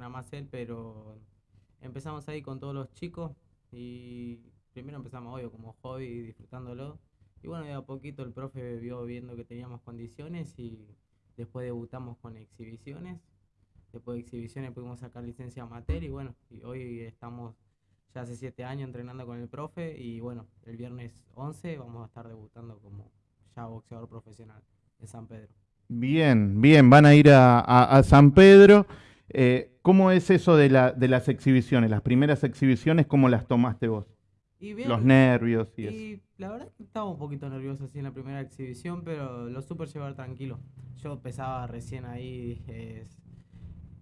entrena más él, pero empezamos ahí con todos los chicos y primero empezamos, obvio, como hobby, disfrutándolo. Y bueno, de a poquito el profe vio viendo que teníamos condiciones y después debutamos con exhibiciones. Después de exhibiciones pudimos sacar licencia amateur y bueno, y hoy estamos ya hace siete años entrenando con el profe y bueno, el viernes 11 vamos a estar debutando como ya boxeador profesional en San Pedro. Bien, bien, van a ir a, San Pedro. Eh, ¿Cómo es eso de, la, de las exhibiciones? Las primeras exhibiciones, ¿cómo las tomaste vos? Los nervios y, y la verdad es que estaba un poquito nervioso así en la primera exhibición, pero lo supe llevar tranquilo. Yo pesaba recién ahí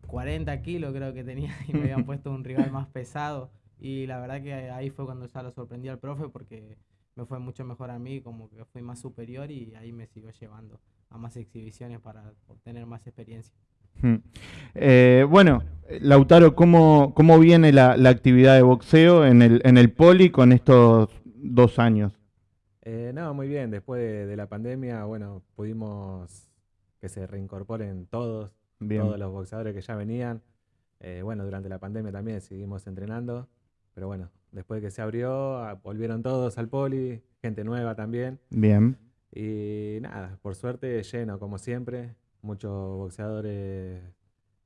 40 kilos creo que tenía y me habían puesto un rival más pesado. Y la verdad que ahí fue cuando ya lo sorprendí al profe porque me fue mucho mejor a mí, como que fui más superior y ahí me siguió llevando a más exhibiciones para obtener más experiencia. Hmm. Eh, bueno, Lautaro, ¿cómo, cómo viene la, actividad de boxeo en el, en el poli con estos dos años? Eh, no, muy bien. Después de, la pandemia, bueno, pudimos que se reincorporen todos, todos los boxeadores que ya venían. Eh, bueno, durante la pandemia también seguimos entrenando. Pero bueno, después que se abrió, ah, volvieron todos al poli, gente nueva también. Bien. Y nada, por suerte lleno como siempre, muchos boxeadores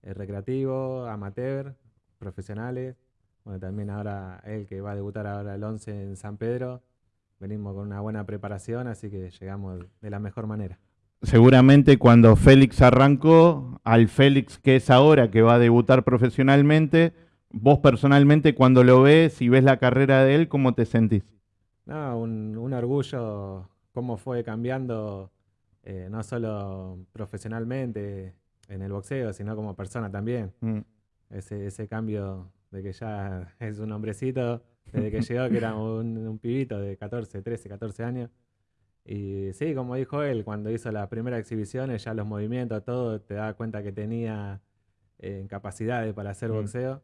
eh, recreativos, amateur, profesionales. Bueno, también ahora él que va a debutar ahora el 11 en San Pedro, venimos con una buena preparación, así que llegamos de la mejor manera. Seguramente cuando Félix arrancó, al Félix que es ahora, que va a debutar profesionalmente, vos personalmente cuando lo ves y ves la carrera de él, ¿cómo te sentís? No, un, un orgullo cómo fue cambiando eh, no solo profesionalmente en el boxeo, sino como persona también. Mm. Ese, ese cambio de que ya es un hombrecito, desde que llegó, que era un, pibito de 14, 13, 14 años. Y sí, como dijo él, cuando hizo las primeras exhibiciones, ya los movimientos, todo, te da cuenta que tenía eh, capacidades para hacer mm. boxeo.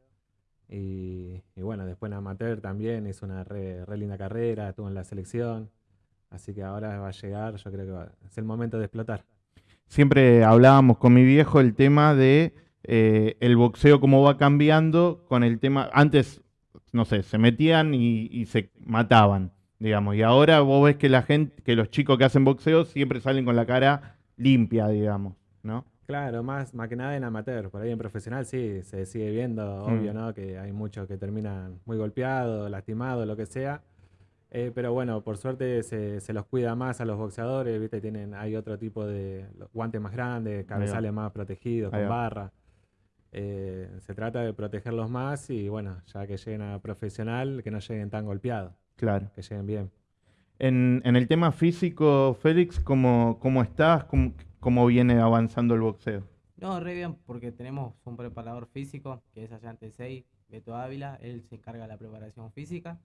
Y, bueno, después en amateur también hizo una re, linda carrera, estuvo en la selección. Así que ahora va a llegar, yo creo que es el momento de explotar. Siempre hablábamos con mi viejo el tema de eh, el boxeo, cómo va cambiando con el tema. Antes, no sé, se metían y, se mataban, digamos. Y ahora vos ves que la gente, que los chicos que hacen boxeo siempre salen con la cara limpia, digamos, ¿no? Claro, más, más que nada en amateur. Por ahí en profesional sí, se sigue viendo, obvio, mm. ¿no? Que hay muchos que terminan muy golpeados, lastimados, lo que sea. Eh, pero bueno, por suerte se, se, los cuida más a los boxeadores, ¿viste? Tienen, hay otro tipo de guantes más grandes, cabezales más protegidos, con barra. Eh, se trata de protegerlos más y bueno, ya que lleguen a profesional, que no lleguen tan golpeados. Claro. Que lleguen bien. En, en el tema físico, Félix, ¿cómo, cómo estás? ¿Cómo, ¿Cómo viene avanzando el boxeo? No, re bien, porque tenemos un preparador físico, que es allá en 6 Beto Ávila, él se encarga de la preparación física.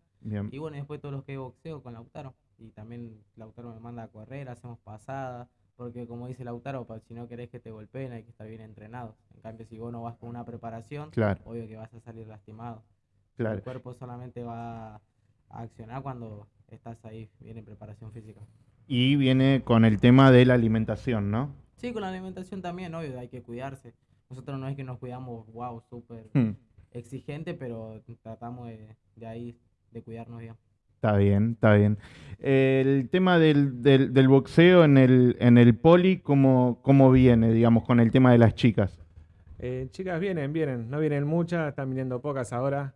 Y bueno, después todos los que boxeo con Lautaro. Y también Lautaro me manda a correr, hacemos pasadas, porque como dice Lautaro, si no querés que te golpeen hay que estar bien entrenado. En cambio, si vos no vas con una preparación, obvio que vas a salir lastimado. El cuerpo solamente va a accionar cuando estás ahí bien en preparación física. Y viene con el tema de la alimentación, ¿no? Sí, con la alimentación también, obvio, hay que cuidarse. Nosotros no es que nos cuidamos, wow, súper hmm. exigente, pero tratamos de ahí de cuidarnos bien. Está bien, está bien. El tema del, del, boxeo en el, en el poli, ¿cómo, ¿cómo, viene, digamos, con el tema de las chicas? Eh, chicas vienen, vienen. No vienen muchas, están viniendo pocas ahora,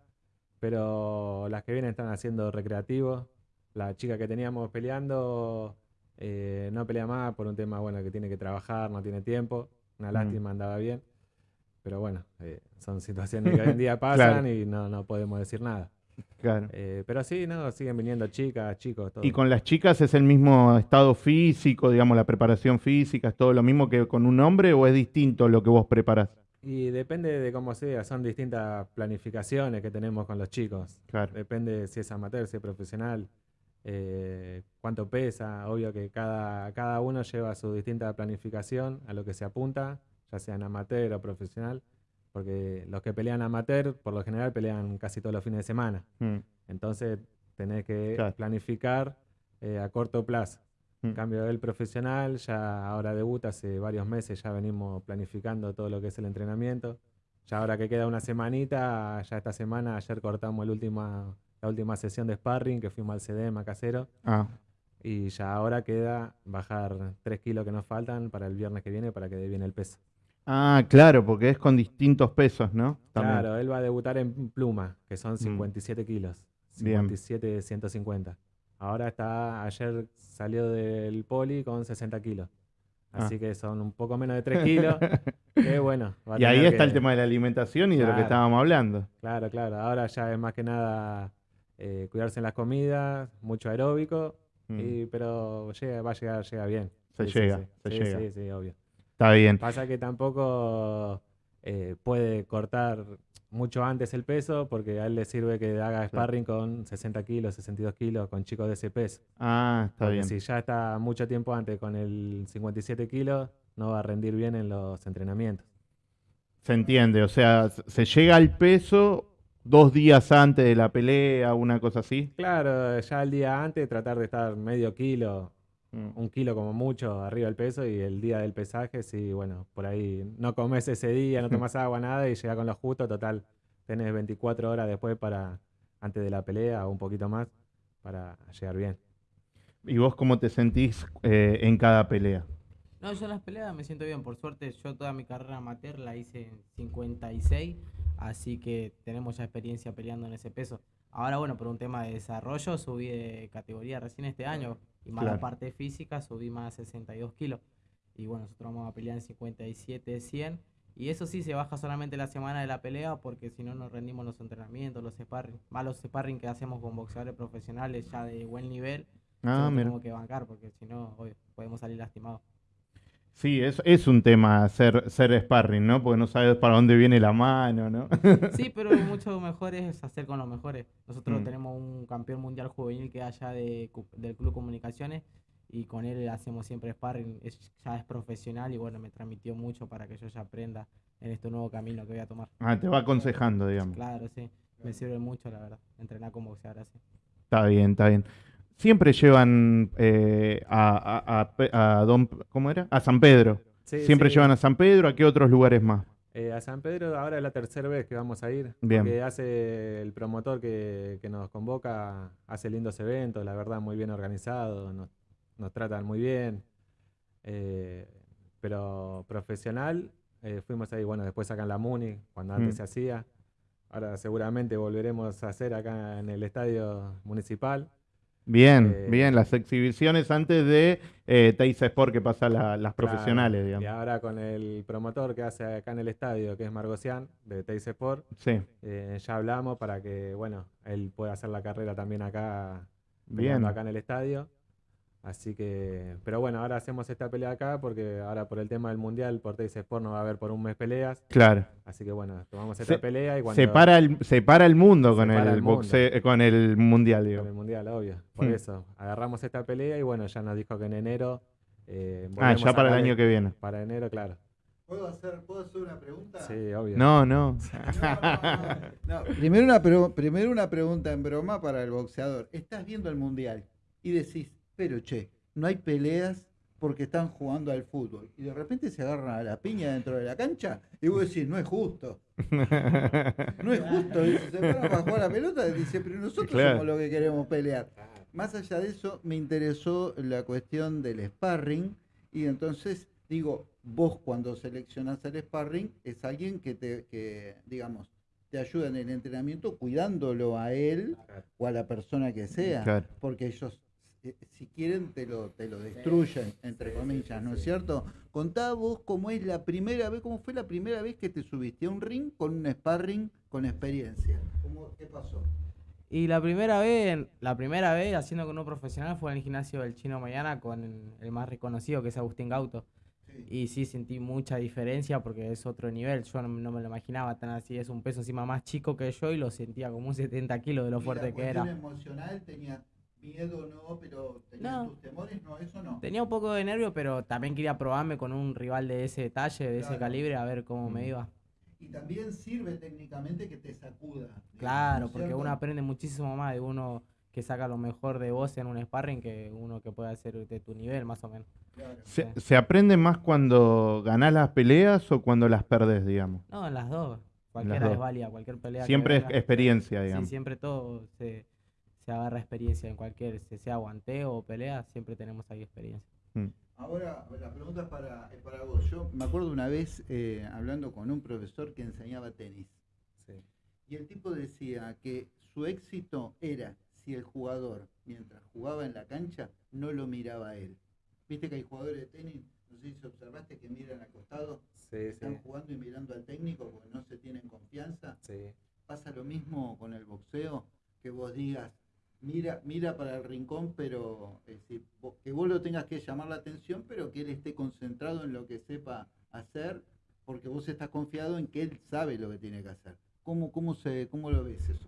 pero las que vienen están haciendo recreativo. La chica que teníamos peleando eh, no pelea más por un tema, bueno, que tiene que trabajar, no tiene tiempo. Una mm. lástima, andaba bien. Pero bueno, eh, son situaciones que hoy en día pasan y no, no podemos decir nada. Claro. Eh, pero sí, no, siguen viniendo chicas, chicos. ¿Y con las chicas es el mismo estado físico, digamos, la preparación física, es todo lo mismo que con un hombre o es distinto lo que vos preparás? Y depende de cómo sea, son distintas planificaciones que tenemos con los chicos. Claro. Depende si es amateur, si es profesional, eh, cuánto pesa. Obvio que cada, cada uno lleva su distinta planificación a lo que se apunta, ya sea en amateur o profesional porque los que pelean amateur, por lo general, pelean casi todos los fines de semana. Mm. Entonces, tenés que planificar eh, a corto plazo. En mm. cambio, el profesional ya ahora debuta hace varios meses, ya venimos planificando todo lo que es el entrenamiento. ya ahora que queda una semanita, ya esta semana, ayer cortamos el última, la última sesión de sparring, que fuimos al CDM a casero. Ah, Y ya ahora queda bajar 3 kilos que nos faltan para el viernes que viene para que dé bien el peso. Ah, claro, porque es con distintos pesos, ¿no? También. Claro, él va a debutar en pluma, que son 57 kilos. Bien. 57, 150. Ahora está, ayer salió del poli con 60 kilos. Ah. Así que son un poco menos de 3 kilos. que bueno. Y ahí está el tema de la alimentación y de lo que estábamos hablando. Claro, claro. Ahora ya es más que nada eh, cuidarse en las comidas, mucho aeróbico, Mm. y, pero llega, va a llegar, llega bien. Se sí, llega, sí. se Sí, llega. Sí, sí, obvio. Está bien. Pasa que tampoco eh, puede cortar mucho antes el peso porque a él le sirve que haga sparring con 60 kilos, 62 kilos, con chicos de ese peso. Ah, está Porque bien. si ya está mucho tiempo antes con el 57 kilos, no va a rendir bien en los entrenamientos. Se entiende, o sea, se llega al peso dos días antes de la pelea, una cosa así. Claro, ya el día antes tratar de estar medio kilo. Un kilo como mucho arriba del peso y el día del pesaje, sí, bueno, por ahí no comes ese día, no tomas agua, nada y llega con lo justo, total, tenés 24 horas después para, antes de la pelea o un poquito más, para llegar bien. ¿Y vos cómo te sentís eh, en cada pelea? No, yo en las peleas me siento bien. Por suerte, yo toda mi carrera amateur la hice en 56, así que tenemos ya experiencia peleando en ese peso. Ahora, bueno, por un tema de desarrollo, subí de categoría recién este año. Y más Claro. la parte física, subí más a 62 kilos. Y bueno, nosotros vamos a pelear en 57, 100. Y eso sí se baja solamente la semana de la pelea, porque si no nos rendimos los entrenamientos, los sparring. Más los sparring que hacemos con boxeadores profesionales ya de buen nivel. Ah, mira. tenemos que bancar, porque si no, podemos salir lastimados. Sí, es, es un tema ser, ser sparring, ¿no? Porque no sabes para dónde viene la mano, ¿no? Sí, pero mucho mejor es hacer con los mejores. Nosotros Mm. tenemos un campeón mundial juvenil que allá de, del Club Comunicaciones y con él hacemos siempre sparring. Es- ya es profesional y bueno, me transmitió mucho para que yo ya aprenda en este nuevo camino que voy a tomar. Ah, te va aconsejando, digamos. Claro, sí. Me sirve mucho, la verdad, entrenar con boxeador así. Está bien, está bien. Siempre llevan eh, a, a- a Don, ¿cómo era? A San Pedro. Sí, Siempre sí. llevan a San Pedro, ¿a qué otros lugares más? Eh, a San Pedro ahora es la tercera vez que vamos a ir. Bien. Hace el promotor que, que nos convoca, hace lindos eventos, la verdad, muy bien organizado, nos, nos tratan muy bien. Eh, pero profesional, eh, fuimos ahí, bueno, después acá en la Muni, cuando antes Mm. se hacía. Ahora seguramente volveremos a hacer acá en el estadio municipal. Bien, Eh, bien, las exhibiciones antes de eh, Teis Sport que pasa la- las Claro, profesionales, Y digamos. ahora con el promotor que hace acá en el estadio, que es Margocián, de Teis Sport, Sí, Eh, ya hablamos para que, bueno, él pueda hacer la carrera también acá, bien. acá en el estadio. Así que, pero bueno, ahora hacemos esta pelea acá porque ahora por el tema del mundial, por Teis Sport no va a haber por un mes peleas. Claro. Así que bueno, tomamos esta Se- pelea y cuando Separa el, separa el mundo con el, el mundo. boxeo, eh, con el mundial, con digo. el mundial, obvio. Por Hmm. eso, agarramos esta pelea y bueno, ya nos dijo que en enero. eh, Ah, ya para el año que viene. Para enero, claro. ¿Puedo hacer, ¿Puedo hacer una pregunta? Sí, obvio. No, no. No, primero, una, primero una pregunta en broma para el boxeador. Estás viendo el mundial y decís, pero che, no hay peleas porque están jugando al fútbol. Y de repente se agarran a la piña dentro de la cancha y vos decís, no es justo. No es justo. Y se paran para jugar a la pelota y dice, pero nosotros Claro. somos los que queremos pelear. Más allá de eso, me interesó la cuestión del sparring. Y entonces, digo, vos cuando seleccionás el sparring, es alguien que te, que, digamos, te ayuda en el entrenamiento cuidándolo a él o a la persona que sea. Claro. Porque ellos, eh, si quieren, te lo, te lo destruyen, entre comillas, ¿no es cierto? Contá vos cómo es la primera vez, cómo fue la primera vez que te subiste a un ring con un sparring con experiencia. ¿Cómo, ¿Qué pasó? Y la primera vez, la primera vez haciendo con un profesional fue en el gimnasio del Chino Mañana con el más reconocido que es Agustín Gauto. Sí. Y sí sentí mucha diferencia porque es otro nivel. Yo no, no me lo imaginaba tan así. Es un peso encima más chico que yo y lo sentía como un 70 kilos de lo Y fuerte la que era. emocional, tenías miedo, no, pero tenías No. tus temores, no, eso no. Tenía un poco de nervio, pero también quería probarme con un rival de ese detalle, de ese calibre, a ver cómo me Mm. iba. Y también sirve técnicamente que te sacuda. digamos, ¿no Claro, porque cierto? uno aprende muchísimo más de uno que saca lo mejor de vos en un sparring que uno que puede hacer de tu nivel, más o menos. Claro. ¿Se, Sí. se aprende más cuando ganás las peleas o cuando las perdés, digamos? No, en las dos. cualquiera es válida, cualquier pelea. Siempre es experiencia, digamos. Sí, siempre todo se, se agarra experiencia en cualquier, sea guanteo o pelea, siempre tenemos ahí experiencia. Mm. Ahora, la pregunta es para, para vos. Yo me acuerdo una vez eh, hablando con un profesor que enseñaba tenis. Y el tipo decía que su éxito era si el jugador, mientras jugaba en la cancha, no lo miraba a él. Viste que hay jugadores de tenis, no sé si observaste que miran al costado, están jugando y mirando al técnico porque no se tienen confianza. Pasa lo mismo con el boxeo, que vos digas, mira, mira para el rincón, pero que vos lo tengas que llamar la atención, pero que él esté concentrado en lo que sepa hacer, porque vos estás confiado en que él sabe lo que tiene que hacer. ¿Cómo, cómo, se, cómo lo ves eso?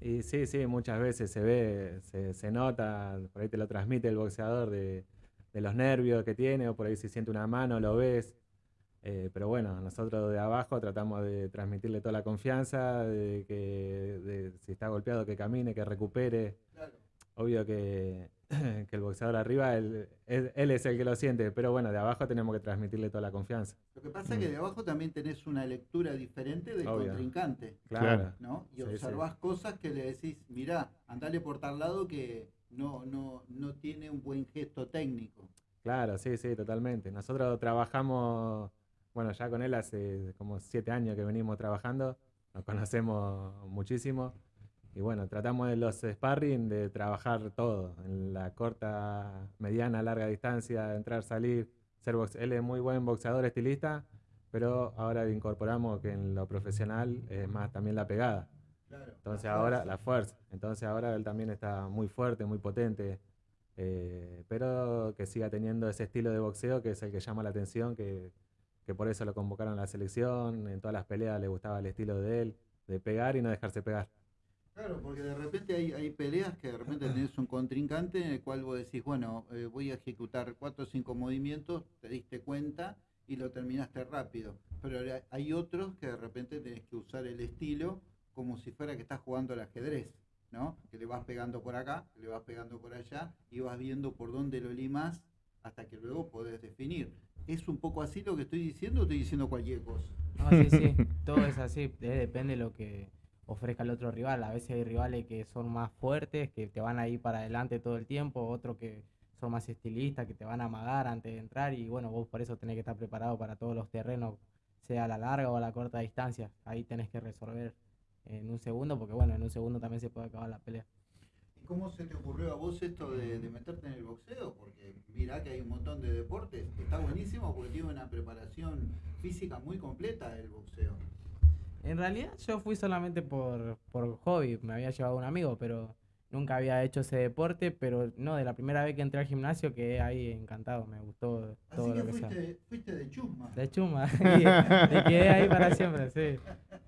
Y sí, sí, muchas veces se ve, se, se nota, por ahí te lo transmite el boxeador de, de, los nervios que tiene, o por ahí si siente una mano, lo ves. Eh, pero bueno, nosotros de abajo tratamos de transmitirle toda la confianza, de que de, si está golpeado que camine, que recupere. Obvio que, que, el boxeador arriba, él, él, es el que lo siente, pero bueno, de abajo tenemos que transmitirle toda la confianza. Lo que pasa es que mm. de abajo también tenés una lectura diferente del contrincante. Claro. ¿no? Y observás cosas que le decís, mirá, andale por tal lado que no, no, no tiene un buen gesto técnico. Claro, sí, sí, totalmente. Nosotros trabajamos bueno, ya con él hace como siete años que venimos trabajando, nos conocemos muchísimo. Y bueno, tratamos de los sparring de trabajar todo, en la corta, mediana, larga distancia, entrar, salir, ser box Él es muy buen boxeador, estilista, pero ahora incorporamos que en lo profesional es más también la pegada. Entonces ahora la fuerza. Entonces ahora él también está muy fuerte, muy potente, eh, pero que siga teniendo ese estilo de boxeo que es el que llama la atención, que que por eso lo convocaron a la selección, en todas las peleas le gustaba el estilo de él, de pegar y no dejarse pegar. Claro, porque de repente hay, peleas que de repente tenés un contrincante en el cual vos decís, bueno, eh, voy a ejecutar cuatro o cinco movimientos, te diste cuenta y lo terminaste rápido. Pero hay otros que de repente tenés que usar el estilo como si fuera que estás jugando al ajedrez, ¿no? Que le vas pegando por acá, le vas pegando por allá y vas viendo por dónde lo limas hasta que luego podés definir. ¿Es un poco así lo que estoy diciendo o estoy diciendo cualquier cosa? No, sí, sí, todo es así, depende de lo que ofrezca el otro rival. A veces hay rivales que son más fuertes, que te van a ir para adelante todo el tiempo, otros que son más estilistas, que te van a amagar antes de entrar y bueno, vos por eso tenés que estar preparado para todos los terrenos, sea a la larga o a la corta distancia. Ahí tenés que resolver en un segundo, porque bueno, en un segundo también se puede acabar la pelea. ¿Cómo se te ocurrió a vos esto de, meterte en el boxeo? Porque mirá que hay un montón de deportes, está buenísimo porque tiene una preparación física muy completa el boxeo. En realidad yo fui solamente por, por hobby, me había llevado un amigo, pero nunca había hecho ese deporte, pero no, de la primera vez que entré al gimnasio quedé ahí encantado, me gustó todo lo que fuiste, fuiste de chuma. De chuma, me quedé ahí para siempre, sí.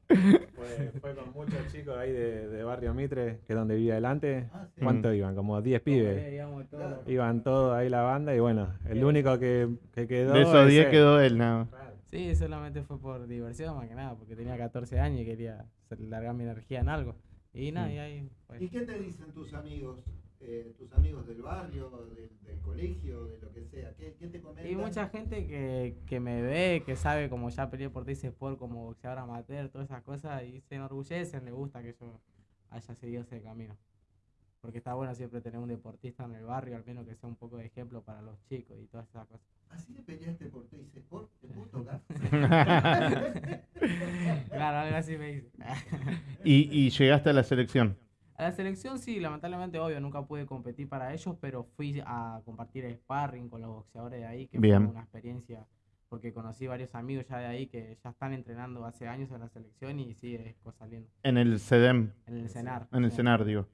Fue, fue, con muchos chicos ahí de, de, Barrio Mitre, que es donde vivía adelante. Ah, ¿Cuántos iban? Como 10 pibes. Iban todos ahí la banda y bueno, el único que, que quedó... De esos 10 quedó él, nada. Sí, solamente fue por diversión más que nada, porque tenía 14 años y quería largar mi energía en algo. Y nada, y ahí ¿Y qué te dicen tus amigos? Eh, tus amigos del barrio, del, colegio, de lo que sea? ¿Qué, te comentan? Y mucha gente que, que, me ve, que sabe como ya peleé por Teis Sport como boxeador amateur, todas esas cosas, y se enorgullecen, le gusta que yo haya seguido ese camino. Porque está bueno siempre tener un deportista en el barrio, al menos que sea un poco de ejemplo para los chicos y todas esas cosas. ¿Así le peleaste por Teis Sport? ¿Te puedo tocar? claro, algo así me dice. ¿Y, ¿Y llegaste a la selección? A la selección sí, lamentablemente, obvio, nunca pude competir para ellos, pero fui a compartir sparring con los boxeadores de ahí, que fue una experiencia, porque conocí varios amigos ya de ahí que ya están entrenando hace años en la selección y sí, es cosa linda. En el CEDEM. En el CENAR. En el CENAR, digo.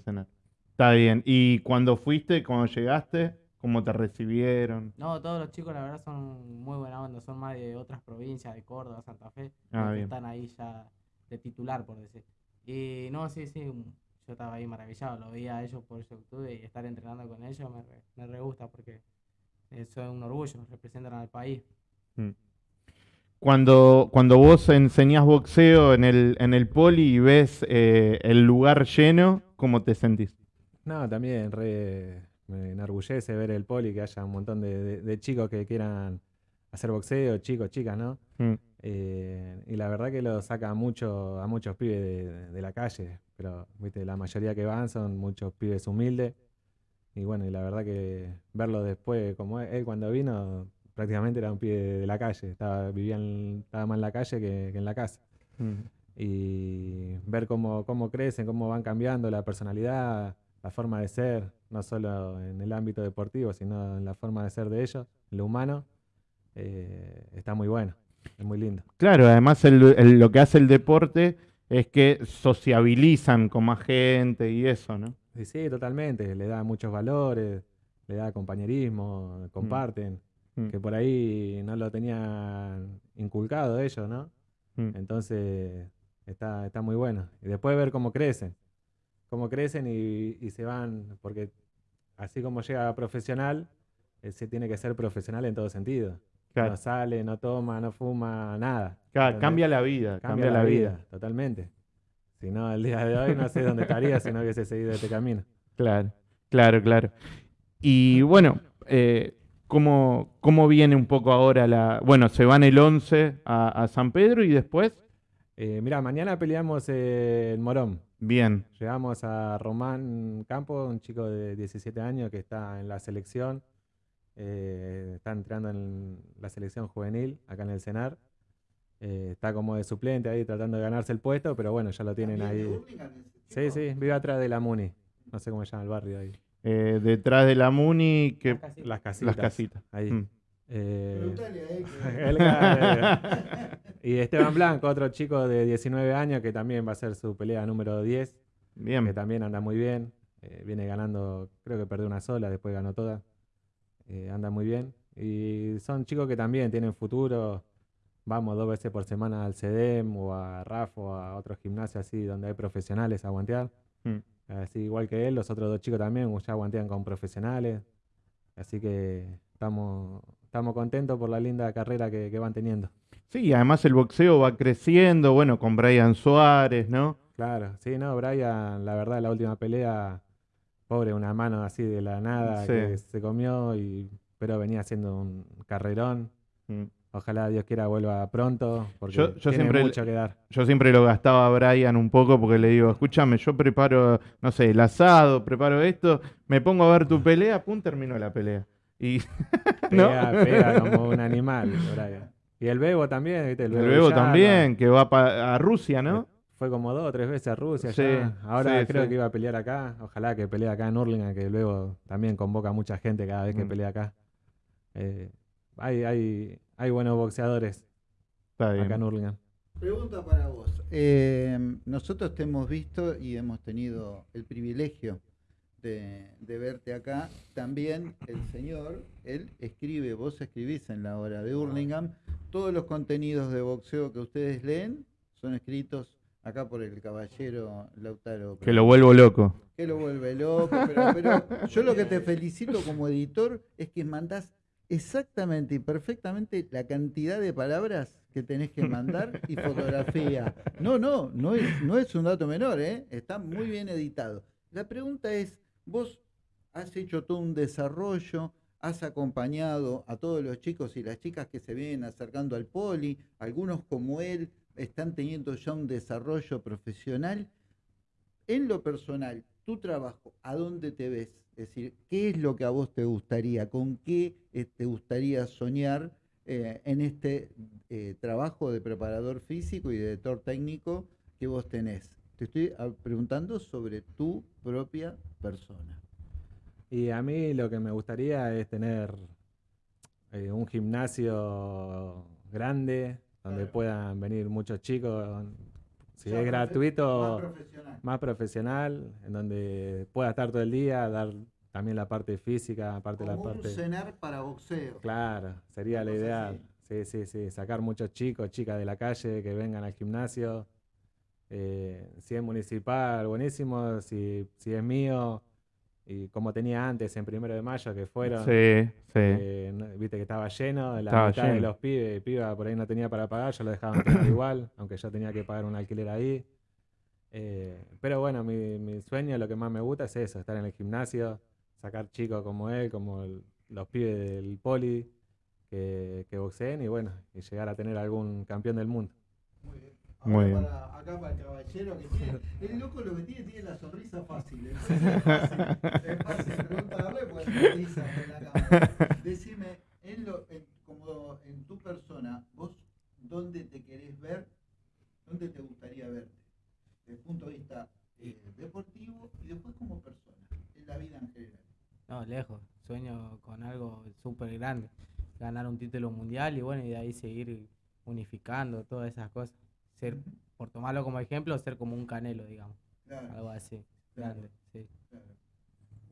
CENAR. Está bien. ¿Y cuando fuiste, cuando llegaste, cómo te recibieron? No, todos los chicos la verdad son muy buena onda, son más de otras provincias, de Córdoba, Santa Fe, ah, que están ahí ya de titular, por decir. Y no, sí, sí, yo estaba ahí maravillado, lo veía a ellos por YouTube y estar entrenando con ellos me, me re gusta porque eso es un orgullo, representan al país. Mm. Cuando, cuando vos enseñás boxeo en el, en el poli y ves eh, el lugar lleno, ¿cómo te sentís? No, también re, me enorgullece ver el poli, que haya un montón de, de, chicos que quieran hacer boxeo, chicos, chicas, ¿no? Mm. Eh, y la verdad que lo saca mucho a muchos pibes de, la calle, pero viste, la mayoría que van son muchos pibes humildes. Y bueno, y la verdad que verlo después, como él, cuando vino, prácticamente era un pibe de, la calle, estaba, vivía estaba más en la calle que, en la casa. Mm. Y ver cómo, cómo crecen, cómo van cambiando la personalidad, la forma de ser, no solo en el ámbito deportivo, sino en la forma de ser de ellos, en lo humano, eh, está muy bueno, es muy lindo. Claro, además lo que hace el deporte es que sociabilizan con más gente y eso, ¿no? Sí, sí, totalmente, le da muchos valores, le da compañerismo, mm. comparten, mm. que por ahí no lo tenían inculcado ellos, ¿no? Mm. Entonces está, está muy bueno. Y después ver cómo crecen cómo crecen y, se van, porque así como llega profesional, eh, se tiene que ser profesional en todo sentido. No sale, no toma, no fuma, nada. cambia la vida. Cambia, la, vida. totalmente. Si no, el día de hoy no sé dónde estaría si no hubiese seguido este camino. Claro, claro, claro. Y bueno, eh, ¿cómo, viene un poco ahora la... Bueno, se van el 11 a, San Pedro y después... Eh, mira, mañana peleamos en Morón. Bien. Llegamos a Román Campo, un chico de 17 años que está en la selección. Eh, está entrando en la selección juvenil acá en el CENAR. Eh, está como de suplente ahí tratando de ganarse el puesto, pero bueno, ya lo tienen ahí. Sí, sí, vive atrás de la Muni. No sé cómo se llama el barrio ahí. Eh, detrás de la Muni, que... las casitas. Las casitas. Ahí. Mm. Eh, y Esteban Blanco, otro chico de 19 años que también va a ser su pelea número 10. Bien. Que también anda muy bien. Eh, viene ganando, creo que perdió una sola, después ganó toda. Eh, anda muy bien. Y son chicos que también tienen futuro. Vamos dos veces por semana al CEDEM o a RAF o a otros gimnasios así donde hay profesionales a guantear. Mm. Así igual que él, los otros dos chicos también ya guantean con profesionales. Así que estamos estamos contentos por la linda carrera que, van teniendo. Sí, además el boxeo va creciendo, bueno, con Brian Suárez, ¿no? Claro, sí, no, Brian, la verdad, la última pelea, pobre, una mano así de la nada que se comió, y, pero venía haciendo un carrerón. Mm. Ojalá Dios quiera vuelva pronto, porque yo, tiene siempre, mucho que dar. Yo siempre lo gastaba a Brian un poco porque le digo, escúchame, yo preparo, no sé, el asado, preparo esto, me pongo a ver tu pelea, pum, termino la pelea. Y pega, pega como un animal, Y el Bebo también, ¿viste? El Bebo, también, que va a Rusia, ¿no? Fue como dos o tres veces a Rusia ya. Ahora creo que iba a pelear acá. Ojalá que pelee acá en Urlingan, que luego también convoca a mucha gente cada vez que mm. pelea acá. Eh, hay, hay, hay buenos boxeadores acá en Urlingan. Pregunta para vos. Eh, nosotros te hemos visto y hemos tenido el privilegio de, verte acá. También el señor, él escribe, vos escribís en la hora de Hurlingham, todos los contenidos de boxeo que ustedes leen son escritos acá por el caballero Lautaro. Que lo vuelvo loco. Que lo vuelve loco, pero, yo lo que te felicito como editor es que mandás exactamente y perfectamente la cantidad de palabras que tenés que mandar y fotografía. No, no, no es, no es un dato menor, ¿eh? está muy bien editado. La pregunta es, Vos has hecho todo un desarrollo, has acompañado a todos los chicos y las chicas que se vienen acercando al poli, algunos como él están teniendo ya un desarrollo profesional. En lo personal, tu trabajo, ¿a dónde te ves? Es decir, ¿qué es lo que a vos te gustaría? ¿Con qué eh, te gustaría soñar eh, en este eh, trabajo de preparador físico y de técnico que vos tenés? Te estoy ah, preguntando sobre tu propia persona. Y a mí lo que me gustaría es tener eh, un gimnasio grande donde puedan venir muchos chicos. Si es gratuito, más profesional. en donde pueda estar todo el día, dar también la parte física, aparte la parte. Un cenar para boxeo. Claro, sería la ideal. Sí, sí, sí. Sacar muchos chicos, chicas de la calle que vengan al gimnasio eh, si es municipal, buenísimo. Si, si es mío, y como tenía antes en primero de mayo que fueron, sí, eh, viste que estaba lleno, la mitad de los pibes, piba por ahí no tenía para pagar, yo lo dejaban igual, aunque yo tenía que pagar un alquiler ahí. Eh, pero bueno, mi, mi, sueño, lo que más me gusta es eso, estar en el gimnasio, sacar chicos como él, como los pibes del poli, que, que boxeen y bueno, y llegar a tener algún campeón del mundo. Muy bien. Muy Ahora bien. Para, acá para el caballero que tiene. El loco lo que tiene tiene la sonrisa fácil. Es fácil, es fácil preguntarle, pues sonrisa en la cámara. Decime, en lo, en, como en tu persona, vos dónde te querés ver, dónde te gustaría verte, desde el punto de vista eh, deportivo y después como persona, en la vida en general. No, lejos. Sueño con algo súper grande. Ganar un título mundial y bueno, y de ahí seguir unificando todas esas cosas. Ser, por tomarlo como ejemplo, ser como un canelo, digamos. Claro, Algo así. Claro. Grande, sí. claro.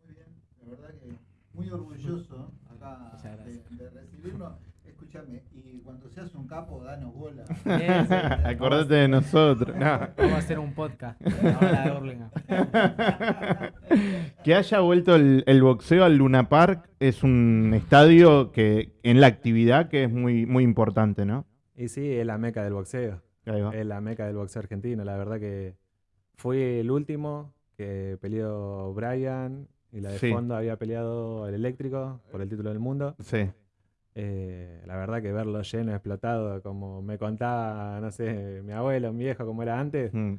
Muy bien, la verdad que muy orgulloso acá de, de recibirnos. Escúchame, y cuando seas un capo, danos bola. Sí. Acordate de nosotros. No. Vamos a hacer un podcast. De. Que haya vuelto el, el boxeo al Luna Park es un estadio que en la actividad que es muy, muy importante, ¿no? Y sí, es la meca del boxeo. Ahí va. Es la meca del boxeo argentino. La verdad que fui el último que peleó Brian y la de Sí. fondo había peleado el eléctrico por el título del mundo. Sí. Eh, la verdad que verlo lleno, explotado, como me contaba, no sé, mi abuelo, mi viejo, como era antes, Mm.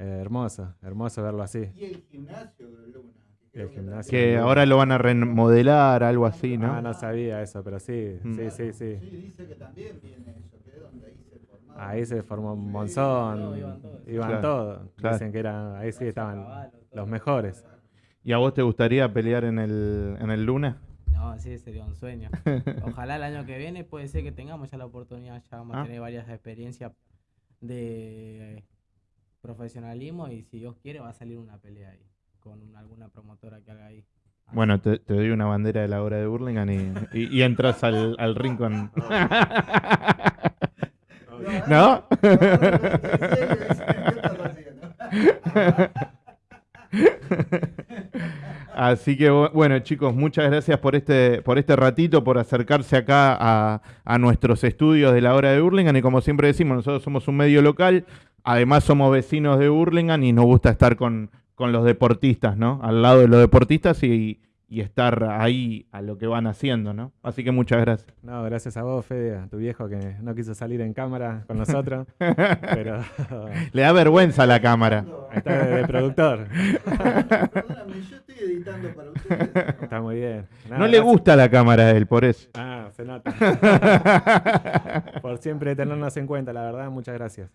Eh, hermoso, hermoso verlo así. Y el gimnasio de Luna. que El que gimnasio. Que ahora lo van a remodelar, algo así, ¿no? Ah, no sabía eso, pero sí, Mm. sí, sí, sí. Sí, dice que también viene eso, que es donde ahí se formaron. Ahí se formó un Sí, monzón, no, iban todos. iban Claro, todos. claro. Dicen que eran, ahí sí estaban Caballo, los mejores. ¿Y a vos te gustaría pelear en el, en el Luna? No, sí, sería un sueño. Ojalá el año que viene puede ser que tengamos ya la oportunidad, ya vamos Ah. a tener varias experiencias de profesionalismo y si Dios quiere va a salir una pelea ahí con alguna promotora que haga ahí. Bueno, te, te doy una bandera de la hora de Burlingame y, y- y entras al, al ring con... ¿No? Así que bu- bueno, chicos, muchas gracias por este, por este ratito, por acercarse acá a, a nuestros estudios de la hora de Burlingame. Y como siempre decimos, nosotros somos un medio local, además somos vecinos de Burlingame y nos gusta estar con, con los deportistas, ¿no? Al lado de los deportistas y, y estar ahí a lo que van haciendo, ¿no? Así que muchas gracias. No, gracias a vos, Fede, a tu viejo que no quiso salir en cámara con nosotros, pero Le da vergüenza a la cámara. está de, de productor. Perdóname, yo estoy editando para ustedes. Está muy bien. Nada, No le gracias. gusta la cámara a él, por eso. Ah, se nota. Por siempre tenernos en cuenta, la verdad, muchas gracias.